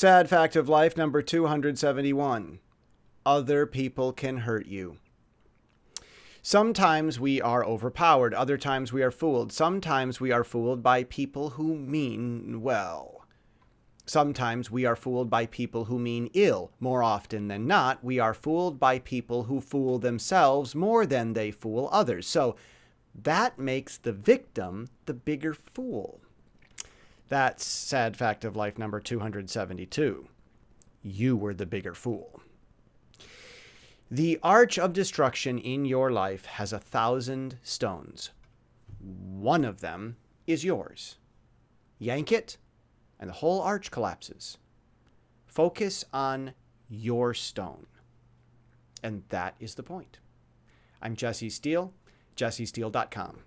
Sad fact of life number 271 Other people can hurt you. Sometimes we are overpowered, other times we are fooled. Sometimes we are fooled by people who mean well. Sometimes we are fooled by people who mean ill. More often than not, we are fooled by people who fool themselves more than they fool others. So that makes the victim the bigger fool. That's sad fact of life number 272. You were the bigger fool. The arch of destruction in your life has a thousand stones. One of them is yours. Yank it, and the whole arch collapses. Focus on your stone. And that is the point. I'm Jesse Steele, jessesteele.com.